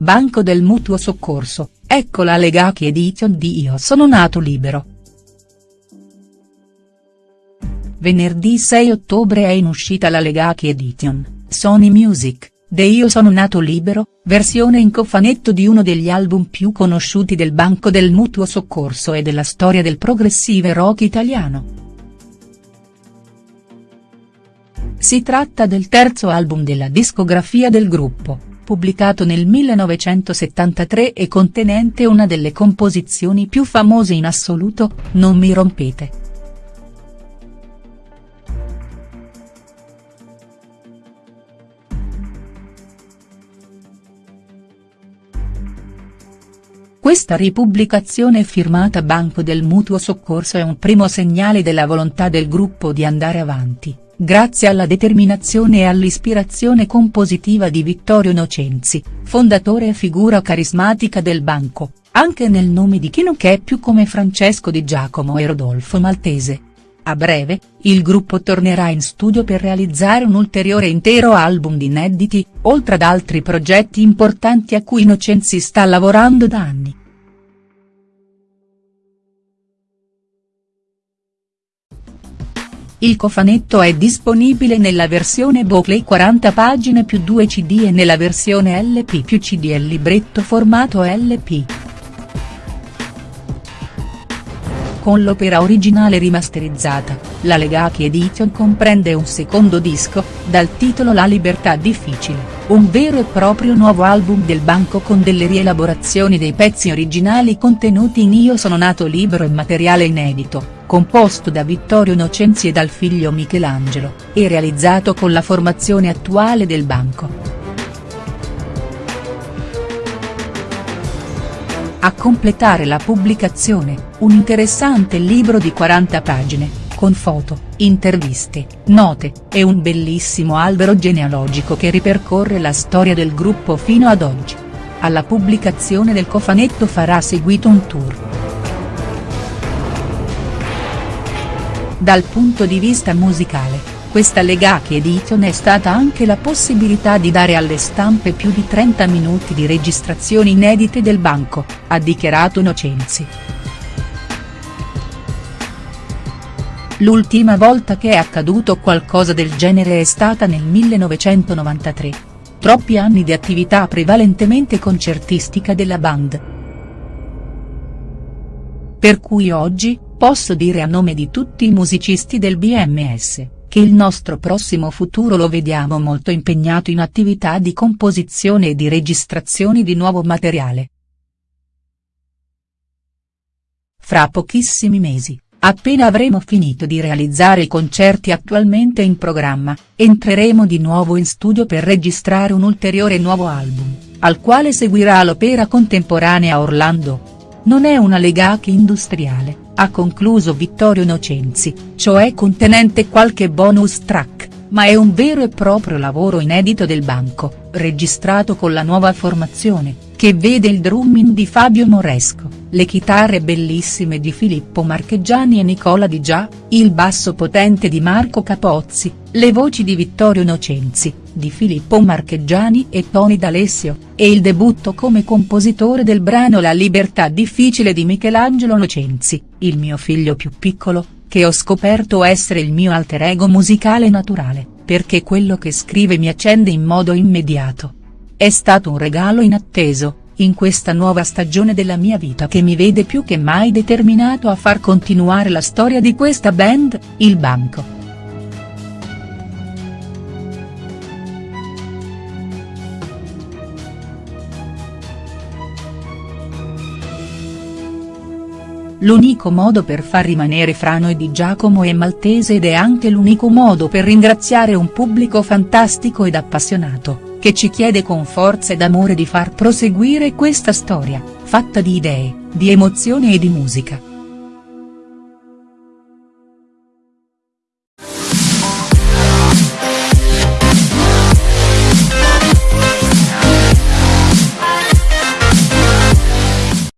Banco del Mutuo Soccorso, ecco la Legaki Edition di Io sono nato libero. Venerdì 6 ottobre è in uscita la Legaki Edition, Sony Music, de Io sono nato libero, versione in cofanetto di uno degli album più conosciuti del Banco del Mutuo Soccorso e della storia del progressive rock italiano. Si tratta del terzo album della discografia del gruppo pubblicato nel 1973 e contenente una delle composizioni più famose in assoluto, Non mi rompete. Questa ripubblicazione firmata Banco del Mutuo Soccorso è un primo segnale della volontà del gruppo di andare avanti grazie alla determinazione e all'ispirazione compositiva di Vittorio Nocenzi, fondatore e figura carismatica del banco, anche nel nome di chi non che è più come Francesco Di Giacomo e Rodolfo Maltese. A breve, il gruppo tornerà in studio per realizzare un ulteriore intero album di inediti, oltre ad altri progetti importanti a cui Nocenzi sta lavorando da anni. Il cofanetto è disponibile nella versione Bocley 40 pagine più 2 cd e nella versione LP più cd e libretto formato LP. Con l'opera originale rimasterizzata, la Legaki Edition comprende un secondo disco, dal titolo La libertà difficile, un vero e proprio nuovo album del banco con delle rielaborazioni dei pezzi originali contenuti in Io sono nato libero e materiale inedito composto da Vittorio Nocenzi e dal figlio Michelangelo, e realizzato con la formazione attuale del banco. A completare la pubblicazione, un interessante libro di 40 pagine, con foto, interviste, note, e un bellissimo albero genealogico che ripercorre la storia del gruppo fino ad oggi. Alla pubblicazione del cofanetto farà seguito un tour. Dal punto di vista musicale, questa Legaki Edition è stata anche la possibilità di dare alle stampe più di 30 minuti di registrazioni inedite del banco, ha dichiarato Nocenzi. L'ultima volta che è accaduto qualcosa del genere è stata nel 1993. Troppi anni di attività prevalentemente concertistica della band. Per cui oggi, Posso dire a nome di tutti i musicisti del BMS, che il nostro prossimo futuro lo vediamo molto impegnato in attività di composizione e di registrazioni di nuovo materiale. Fra pochissimi mesi, appena avremo finito di realizzare i concerti attualmente in programma, entreremo di nuovo in studio per registrare un ulteriore nuovo album, al quale seguirà l'opera contemporanea Orlando. Non è una legaki industriale ha concluso Vittorio Nocenzi, cioè contenente qualche bonus track, ma è un vero e proprio lavoro inedito del banco, registrato con la nuova formazione, che vede il drumming di Fabio Moresco, le chitarre bellissime di Filippo Marcheggiani e Nicola Di Già, il basso potente di Marco Capozzi, le voci di Vittorio Nocenzi, di Filippo Marcheggiani e Tony D'Alessio, e il debutto come compositore del brano La libertà difficile di Michelangelo Nocenzi, il mio figlio più piccolo, che ho scoperto essere il mio alter ego musicale naturale, perché quello che scrive mi accende in modo immediato. È stato un regalo inatteso, in questa nuova stagione della mia vita che mi vede più che mai determinato a far continuare la storia di questa band, il banco. l'unico modo per far rimanere Frano e Di Giacomo e Maltese ed è anche l'unico modo per ringraziare un pubblico fantastico ed appassionato, che ci chiede con forza ed amore di far proseguire questa storia, fatta di idee, di emozione e di musica.